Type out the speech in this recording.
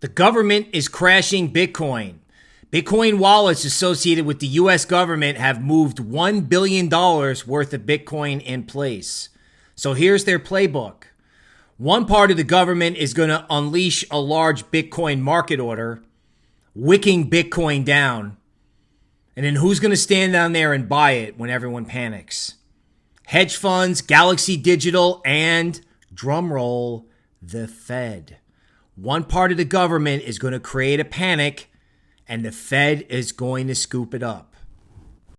The government is crashing Bitcoin. Bitcoin wallets associated with the US government have moved $1 billion worth of Bitcoin in place. So here's their playbook. One part of the government is going to unleash a large Bitcoin market order, wicking Bitcoin down. And then who's going to stand down there and buy it when everyone panics? Hedge funds, Galaxy Digital, and drumroll, the Fed. One part of the government is going to create a panic, and the Fed is going to scoop it up.